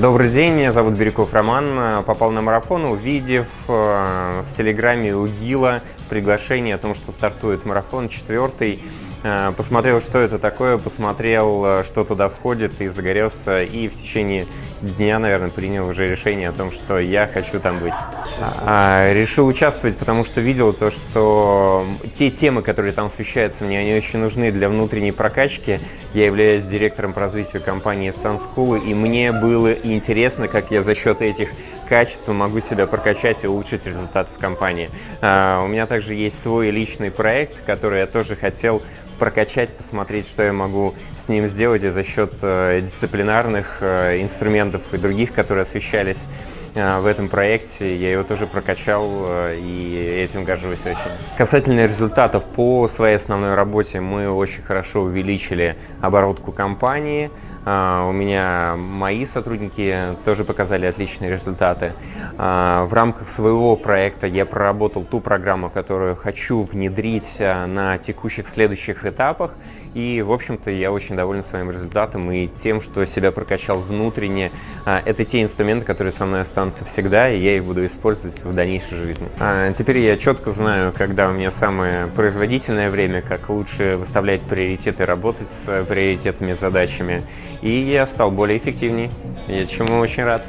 Добрый день, меня зовут Бирюков Роман. Попал на марафон, увидев э, в Телеграме у Гила приглашение о том, что стартует марафон четвертый. Э, посмотрел, что это такое, посмотрел, э, что туда входит, и загорелся. И в течение дня, наверное, принял уже решение о том, что я хочу там быть. А, решил участвовать, потому что видел то, что те темы, которые там освещаются мне, они очень нужны для внутренней прокачки. Я являюсь директором по развитию компании Sun и мне было интересно, как я за счет этих качеств могу себя прокачать и улучшить результаты в компании. А, у меня также есть свой личный проект, который я тоже хотел прокачать, посмотреть, что я могу с ним сделать и за счет э, дисциплинарных э, инструментов и других, которые освещались в этом проекте. Я его тоже прокачал и этим горжусь очень. Касательно результатов по своей основной работе мы очень хорошо увеличили оборотку компании. У меня мои сотрудники тоже показали отличные результаты. В рамках своего проекта я проработал ту программу, которую хочу внедрить на текущих следующих этапах. И, в общем-то, я очень доволен своим результатом и тем, что себя прокачал внутренне. А, это те инструменты, которые со мной останутся всегда, и я их буду использовать в дальнейшей жизни. А, теперь я четко знаю, когда у меня самое производительное время, как лучше выставлять приоритеты, работать с приоритетными задачами. И я стал более эффективнее, я чему очень рад.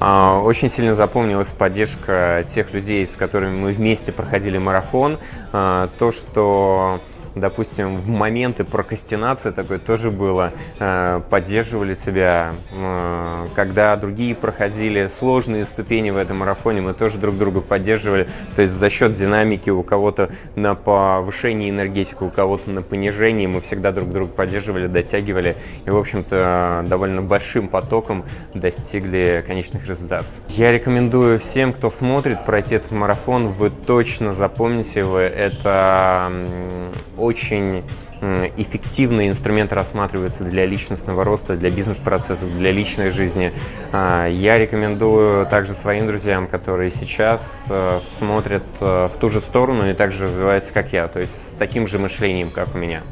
А, очень сильно запомнилась поддержка тех людей, с которыми мы вместе проходили марафон. То, что допустим, в моменты прокрастинации такое тоже было, э, поддерживали тебя, когда другие проходили сложные ступени в этом марафоне, мы тоже друг друга поддерживали, то есть за счет динамики у кого-то на повышении энергетики, у кого-то на понижении, мы всегда друг друга поддерживали, дотягивали. И, в общем-то, довольно большим потоком достигли конечных результатов. Я рекомендую всем, кто смотрит, пройти этот марафон, вы точно запомните его, это очень эффективные инструменты рассматриваются для личностного роста, для бизнес-процессов, для личной жизни. А, я рекомендую также своим друзьям, которые сейчас э, смотрят э, в ту же сторону и также развиваются, как я, то есть с таким же мышлением, как у меня.